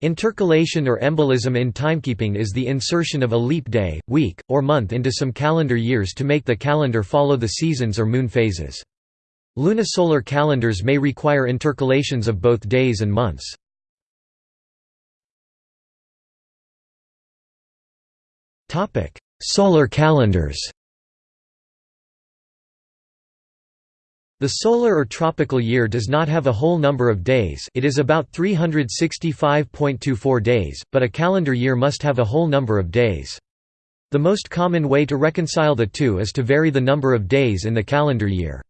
Intercalation or embolism in timekeeping is the insertion of a leap day, week, or month into some calendar years to make the calendar follow the seasons or moon phases. Lunisolar calendars may require intercalations of both days and months. Solar calendars The solar or tropical year does not have a whole number of days it is about 365.24 days, but a calendar year must have a whole number of days. The most common way to reconcile the two is to vary the number of days in the calendar year.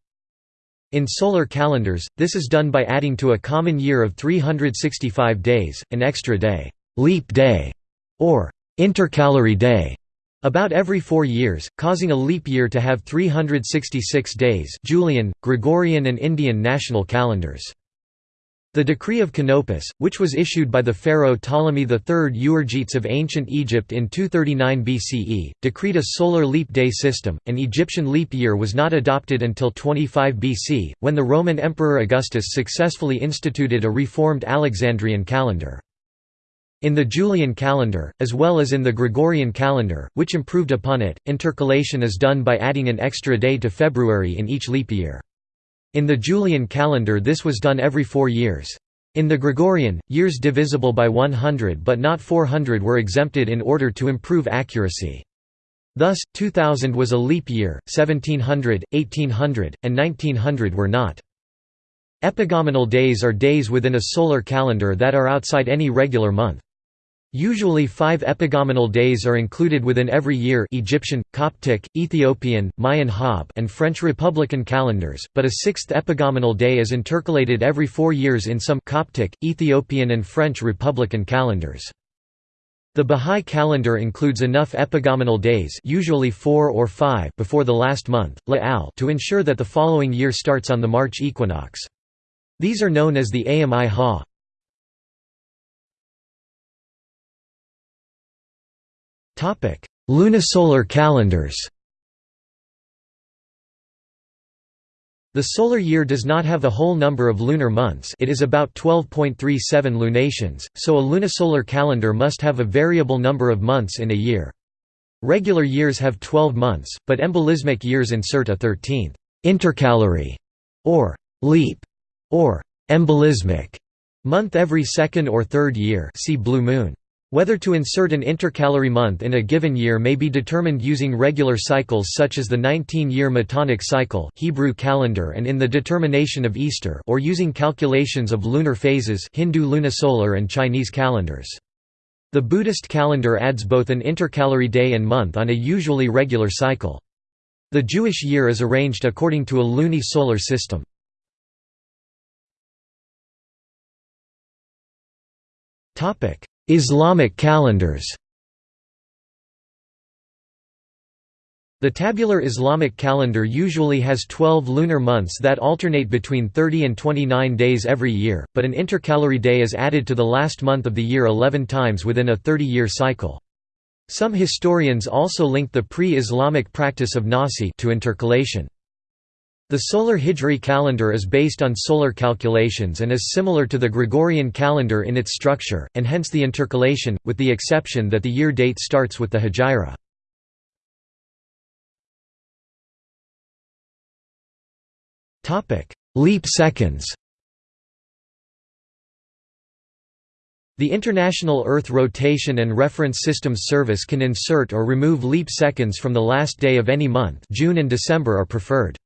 In solar calendars, this is done by adding to a common year of 365 days, an extra day, leap day, or intercalary day, about every four years, causing a leap year to have 366 days Julian, Gregorian and Indian national calendars. The Decree of Canopus, which was issued by the pharaoh Ptolemy III Euergetes of ancient Egypt in 239 BCE, decreed a solar leap day system. An Egyptian leap year was not adopted until 25 BC, when the Roman Emperor Augustus successfully instituted a reformed Alexandrian calendar. In the Julian calendar, as well as in the Gregorian calendar, which improved upon it, intercalation is done by adding an extra day to February in each leap year. In the Julian calendar this was done every four years. In the Gregorian, years divisible by 100 but not 400 were exempted in order to improve accuracy. Thus, 2000 was a leap year, 1700, 1800, and 1900 were not. Epagomenal days are days within a solar calendar that are outside any regular month. Usually five epagomenal days are included within every year Egyptian, Coptic, Ethiopian, Mayan Haab' and French Republican calendars, but a sixth epagomenal day is intercalated every four years in some Coptic, Ethiopian and French Republican calendars. The Bahá'í calendar includes enough epagomenal days usually four or five before the last month, La'al to ensure that the following year starts on the March equinox. These are known as the Ayyám-i-Há. Lunisolar calendars The solar year does not have a whole number of lunar months it is about 12.37 lunations, so a lunisolar calendar must have a variable number of months in a year. Regular years have 12 months, but embolismic years insert a 13th intercalary, or leap, or embolismic month every second or third year see blue moon. Whether to insert an intercalary month in a given year may be determined using regular cycles such as the 19-year Metonic cycle Hebrew calendar and in the determination of Easter or using calculations of lunar phases Hindu lunisolar and Chinese calendars. The Buddhist calendar adds both an intercalary day and month on a usually regular cycle. The Jewish year is arranged according to a luni-solar system. Topic: Islamic calendars The tabular Islamic calendar usually has 12 lunar months that alternate between 30 and 29 days every year, but an intercalary day is added to the last month of the year 11 times within a 30-year cycle. Some historians also link the pre-Islamic practice of Nasi to intercalation. The solar Hijri calendar is based on solar calculations and is similar to the Gregorian calendar in its structure, and hence the intercalation, with the exception that the year date starts with the Hijra. Leap seconds The International Earth Rotation and Reference Systems Service can insert or remove leap seconds from the last day of any month June and December are preferred.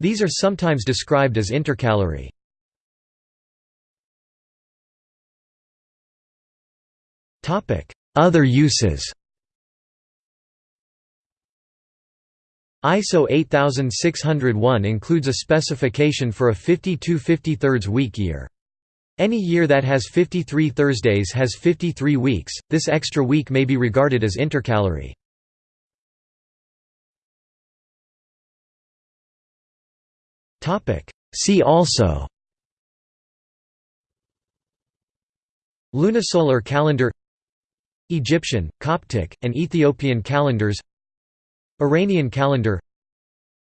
These are sometimes described as intercalary. Other uses ISO 8601 includes a specification for a 52 53 week year. Any year that has 53 Thursdays has 53 weeks, this extra week may be regarded as intercalary. See also. Lunisolar calendar. Egyptian, Coptic, and Ethiopian calendars. Iranian calendar.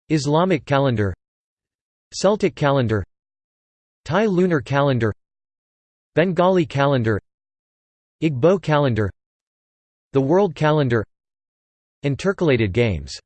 Islamic calendar. Celtic calendar. Thai lunar calendar. Bengali calendar. Igbo calendar. The world calendar. Intercalated games